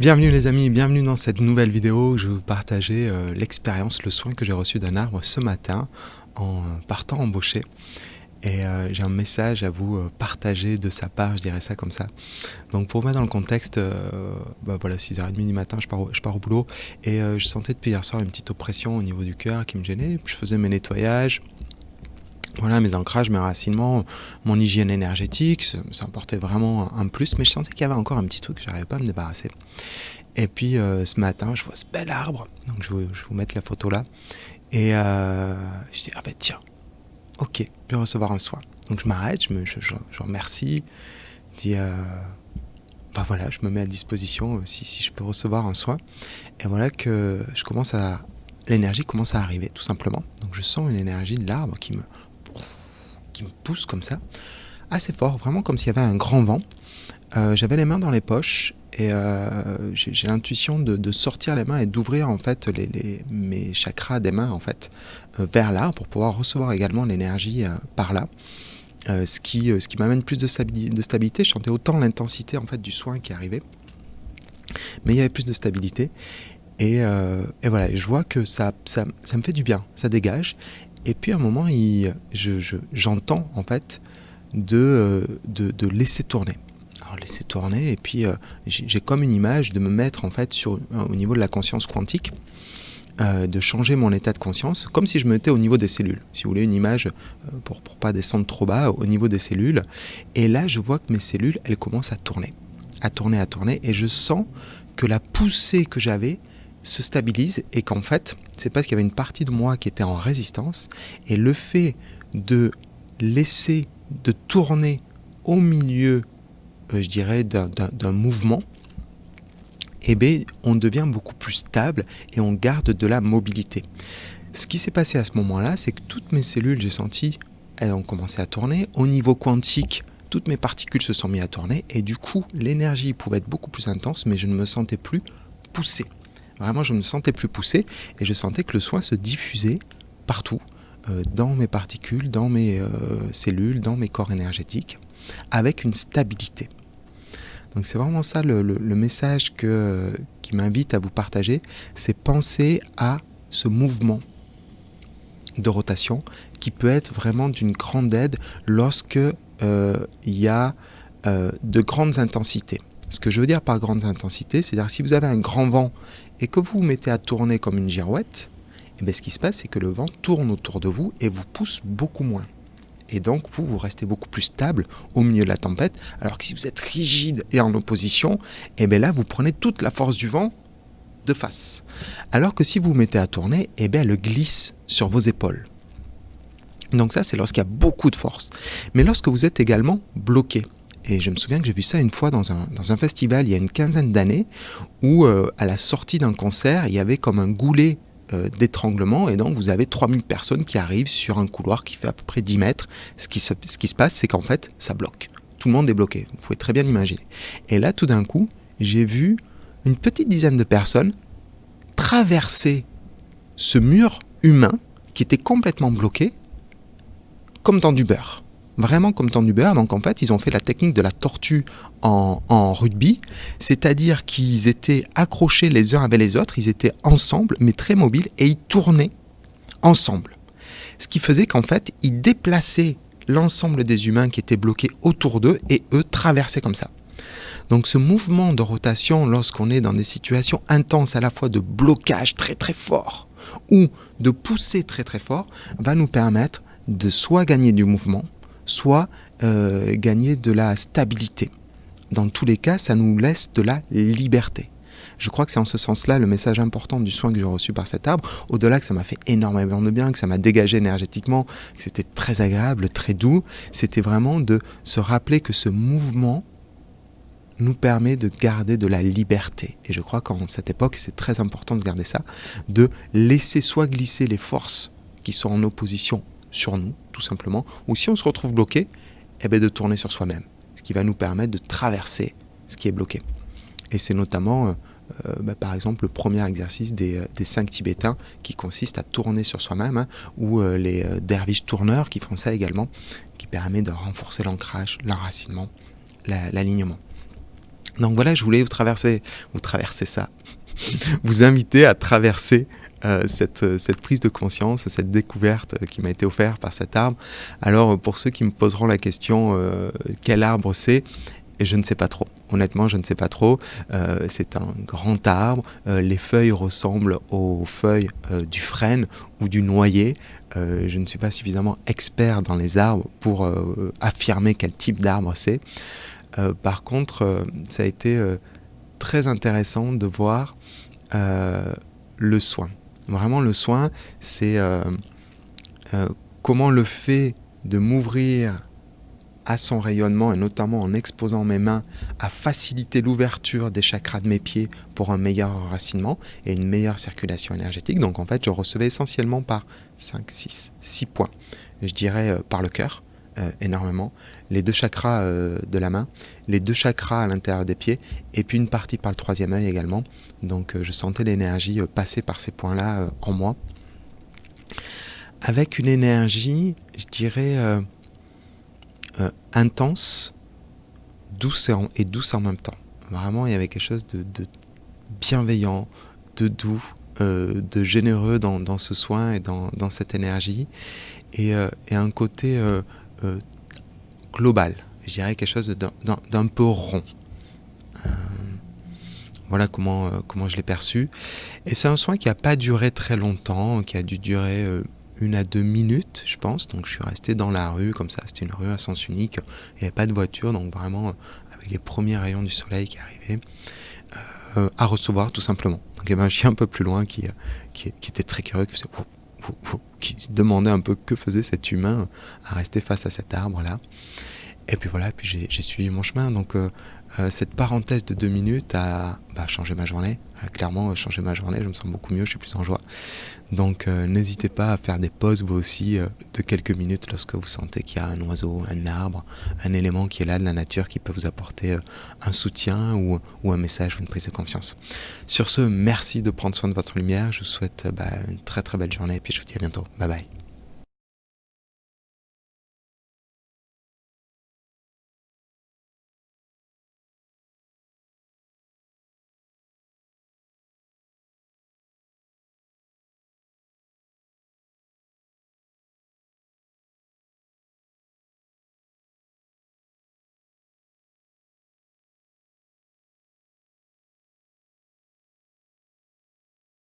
Bienvenue les amis, bienvenue dans cette nouvelle vidéo où je vais vous partager euh, l'expérience, le soin que j'ai reçu d'un arbre ce matin en partant embaucher. Et euh, j'ai un message à vous euh, partager de sa part, je dirais ça comme ça. Donc pour mettre dans le contexte, bah voilà, 6h30 du matin, je pars, je pars au boulot et je sentais depuis hier soir une petite oppression au niveau du cœur qui me gênait. Je faisais mes nettoyages, voilà, mes ancrages, mes racinements, mon hygiène énergétique, ça apportait vraiment un plus, mais je sentais qu'il y avait encore un petit truc que j'arrivais pas à me débarrasser. Et puis euh, ce matin, je vois ce bel arbre, donc je vais, vous mettre la photo là, et euh, je dis, ah ben tiens, ok, je vais recevoir un soin. Donc je m'arrête, je, me, je, remercie, je dis, bah voilà, je me mets à disposition si, si je peux recevoir un soin. Et voilà que je commence à, l'énergie commence à arriver tout simplement. Donc je sens une énergie de l'arbre qui me me pousse comme ça, assez fort, vraiment comme s'il y avait un grand vent. Euh, j'avais les mains dans les poches et euh, j'ai l'intuition de, sortir les mains et d'ouvrir en fait les, mes chakras des mains en fait euh, vers là pour pouvoir recevoir également l'énergie par là. ce qui, ce qui m'amène plus de stabilité. Je sentais autant l'intensité en fait du soin qui arrivait, mais il y avait plus de stabilité. Et, et voilà, je vois que ça, ça, ça, me fait du bien, ça dégage. Et puis à un moment, j'entends en fait euh, de, de, laisser tourner. Alors laisser tourner, et puis euh, j'ai comme une image de me mettre en fait sur, au niveau de la conscience quantique, euh, de changer mon état de conscience, comme si je me mettais au niveau des cellules. Si vous voulez une image, pour ne pas descendre trop bas, au niveau des cellules. Et là, je vois que mes cellules, elles commencent à tourner, à tourner, à tourner, et je sens que la poussée que j'avais, se stabilise et qu'en fait, c'est parce qu'il y avait une partie de moi qui était en résistance et le fait de laisser, de tourner au milieu, euh, je dirais, d'un mouvement, eh bien, on devient beaucoup plus stable et on garde de la mobilité. Ce qui s'est passé à ce moment-là, c'est que toutes mes cellules, j'ai senti, elles ont commencé à tourner. Au niveau quantique, toutes mes particules se sont mises à tourner et du coup, l'énergie pouvait être beaucoup plus intense, mais je ne me sentais plus poussé. Vraiment, je me sentais plus poussé et je sentais que le soin se diffusait partout, euh, dans mes particules, dans mes euh, cellules, dans mes corps énergétiques, avec une stabilité. Donc c'est vraiment ça le, message que, qui m'invite à vous partager, c'est penser à ce mouvement de rotation qui peut être vraiment d'une grande aide lorsque euh, il y a de grandes intensités. Ce que je veux dire par grandes intensités, c'est-à-dire si vous avez un grand vent et que vous vous mettez à tourner comme une girouette, et eh bien ce qui se passe, c'est que le vent tourne autour de vous et vous pousse beaucoup moins. Et donc, vous, vous restez beaucoup plus stable au milieu de la tempête, alors que si vous êtes rigide et en opposition, et eh bien là, vous prenez toute la force du vent de face. Alors que si vous vous mettez à tourner, et eh bien elle glisse sur vos épaules. Donc ça, c'est lorsqu'il y a beaucoup de force. Mais lorsque vous êtes également bloqué, et je me souviens que j'ai vu ça une fois dans un, festival il y a une quinzaine d'années, où euh, à la sortie d'un concert, il y avait comme un goulet euh, d'étranglement, et donc vous avez 3000 personnes qui arrivent sur un couloir qui fait à peu près 10 mètres. Ce qui se, ce qui se passe, c'est qu'en fait, ça bloque. Tout le monde est bloqué, vous pouvez très bien imaginer. Et là, tout d'un coup, j'ai vu une petite dizaine de personnes traverser ce mur humain qui était complètement bloqué, comme dans du beurre vraiment comme du beurre. Donc en fait, ils ont fait la technique de la tortue en, rugby, c'est-à-dire qu'ils étaient accrochés les uns avec les autres, ils étaient ensemble, mais très mobiles, et ils tournaient ensemble. Ce qui faisait qu'en fait, ils déplaçaient l'ensemble des humains qui étaient bloqués autour d'eux, et eux traversaient comme ça. Donc ce mouvement de rotation, lorsqu'on est dans des situations intenses à la fois de blocage très très fort ou de pousser très très fort, va nous permettre de soit gagner du mouvement, soit euh, gagner de la stabilité. Dans tous les cas, ça nous laisse de la liberté. Je crois que c'est en ce sens-là le message important du soin que j'ai reçu par cet arbre. Au-delà que ça m'a fait énormément de bien, que ça m'a dégagé énergétiquement, que c'était très agréable, très doux, c'était vraiment de se rappeler que ce mouvement nous permet de garder de la liberté. Et je crois qu'en cette époque, c'est très important de garder ça, de laisser soit glisser les forces qui sont en opposition sur nous, tout simplement, ou si on se retrouve bloqué, eh bien de tourner sur soi-même, ce qui va nous permettre de traverser ce qui est bloqué. Et c'est notamment, euh, euh, bah, par exemple, le premier exercice des, euh, des, cinq Tibétains qui consiste à tourner sur soi-même, hein, ou les derviches tourneurs qui font ça également, qui permet de renforcer l'ancrage, l'enracinement, l'alignement. Donc voilà, je voulais vous traverser, vous traverser ça, vous inviter à traverser euh, cette, cette, prise de conscience, cette découverte qui m'a été offerte par cet arbre. Alors pour ceux qui me poseront la question euh, quel arbre c'est, je ne sais pas trop. Honnêtement, je ne sais pas trop. Euh, c'est un grand arbre. Euh, les feuilles ressemblent aux feuilles euh, du frêne ou du noyer. je ne suis pas suffisamment expert dans les arbres pour affirmer quel type d'arbre c'est. par contre, ça a été très intéressant de voir le soin. Vraiment, le soin, c'est comment le fait de m'ouvrir à son rayonnement et notamment en exposant mes mains à faciliter l'ouverture des chakras de mes pieds pour un meilleur enracinement et une meilleure circulation énergétique. Donc en fait, je recevais essentiellement par 5, 6, 6 points. Je dirais euh, par le cœur, euh, énormément, les deux chakras euh, de la main, les deux chakras à l'intérieur des pieds, et puis une partie par le troisième œil également. Donc je sentais l'énergie passer par ces points-là en moi. Avec une énergie, je dirais euh, intense, douce et, douce en même temps. Vraiment, il y avait quelque chose de, bienveillant, de doux, euh, de généreux dans, ce soin et dans, cette énergie, et, euh, un côté global, je dirais quelque chose d'un peu rond. voilà comment, comment je l'ai perçu. Et c'est un soin qui n'a pas duré très longtemps, qui a dû durer une à deux minutes, je pense. Donc je suis resté dans la rue, comme ça, c'était une rue à sens unique. Il n'y avait pas de voiture, donc vraiment euh, avec les premiers rayons du soleil qui arrivaient, euh, à recevoir tout simplement. Donc il y avait un chien un peu plus loin qui, euh, qui, était très curieux, qui, qui se demandait un peu que faisait cet humain à rester face à cet arbre-là. Et puis voilà, puis j'ai suivi mon chemin. Donc euh, euh, cette parenthèse de deux minutes a bah, changé ma journée. A clairement changé ma journée. Je me sens beaucoup mieux, je suis plus en joie. Donc euh, n'hésitez pas à faire des pauses vous aussi de quelques minutes lorsque vous sentez qu'il y a un oiseau, un arbre, un élément qui est là de la nature qui peut vous apporter un soutien ou, un message ou une prise de confiance. Sur ce, merci de prendre soin de votre lumière. Je vous souhaite bah, une très très belle journée et puis je vous dis à bientôt. Bye bye.